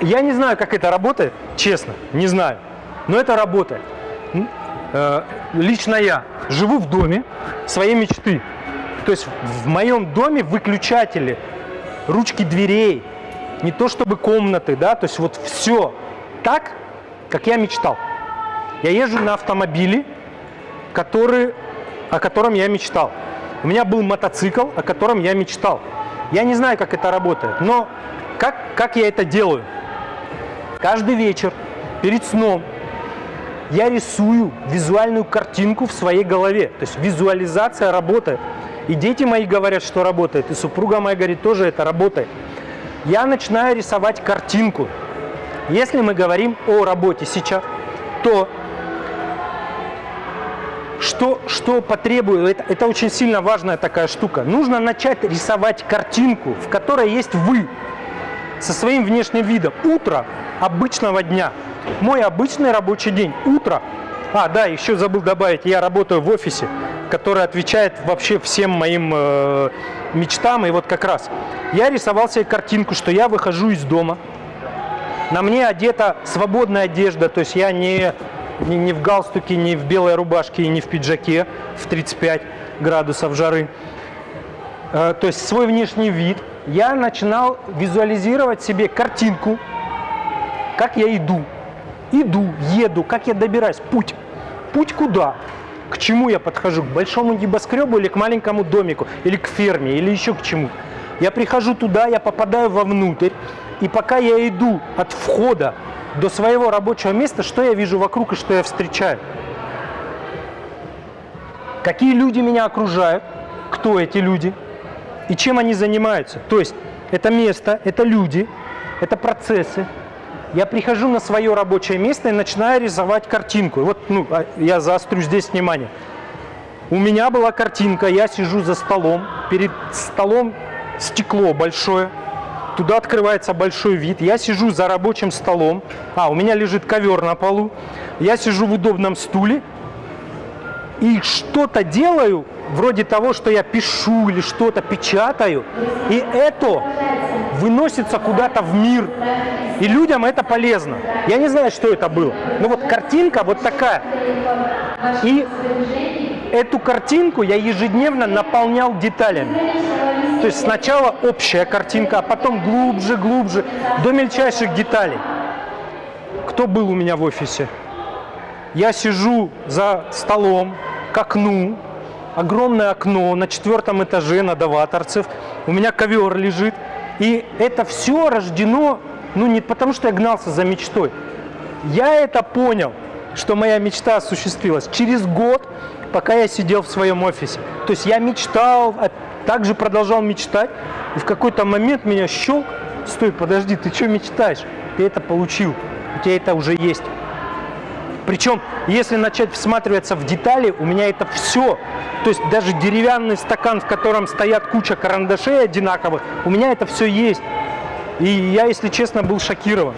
Я не знаю, как это работает, честно, не знаю. Но это работает. Э, Лично я живу в доме своей мечты. То есть в моем доме выключатели, ручки дверей, не то чтобы комнаты, да, то есть вот все так, как я мечтал. Я езжу на автомобиле, который, о котором я мечтал. У меня был мотоцикл, о котором я мечтал. Я не знаю, как это работает, но как, как я это делаю? Каждый вечер перед сном я рисую визуальную картинку в своей голове. То есть визуализация работает. И дети мои говорят, что работает, и супруга моя говорит, тоже это работает. Я начинаю рисовать картинку. Если мы говорим о работе сейчас, то что, что потребует, это, это очень сильно важная такая штука. Нужно начать рисовать картинку, в которой есть вы со своим внешним видом. Утро обычного дня. Мой обычный рабочий день. Утро. А, да, еще забыл добавить, я работаю в офисе, который отвечает вообще всем моим э, мечтам. И вот как раз я рисовал себе картинку, что я выхожу из дома. На мне одета свободная одежда, то есть я не, не, не в галстуке, не в белой рубашке и не в пиджаке в 35 градусов жары. Э, то есть свой внешний вид. Я начинал визуализировать себе картинку, как я иду. Иду, еду, как я добираюсь, путь. Путь куда? К чему я подхожу? К большому небоскребу или к маленькому домику? Или к ферме? Или еще к чему? Я прихожу туда, я попадаю вовнутрь. И пока я иду от входа до своего рабочего места, что я вижу вокруг и что я встречаю? Какие люди меня окружают? Кто эти люди? И чем они занимаются? То есть это место, это люди, это процессы, я прихожу на свое рабочее место и начинаю рисовать картинку. Вот ну, а, я заострю здесь внимание. У меня была картинка, я сижу за столом, перед столом стекло большое, туда открывается большой вид, я сижу за рабочим столом, а, у меня лежит ковер на полу, я сижу в удобном стуле и что-то делаю, вроде того, что я пишу или что-то печатаю, и это выносится куда-то в мир, и людям это полезно. Я не знаю, что это было, но вот картинка вот такая. И эту картинку я ежедневно наполнял деталями. То есть сначала общая картинка, а потом глубже, глубже, до мельчайших деталей. Кто был у меня в офисе? Я сижу за столом, к окну, огромное окно на четвертом этаже на Даваторцев, у меня ковер лежит, и это все рождено, ну не потому что я гнался за мечтой, я это понял, что моя мечта осуществилась через год, пока я сидел в своем офисе. То есть я мечтал, а также продолжал мечтать, и в какой-то момент меня щелк, стой, подожди, ты что мечтаешь? Ты это получил, у тебя это уже есть. Причем, если начать всматриваться в детали, у меня это все. То есть даже деревянный стакан, в котором стоят куча карандашей одинаковых, у меня это все есть. И я, если честно, был шокирован.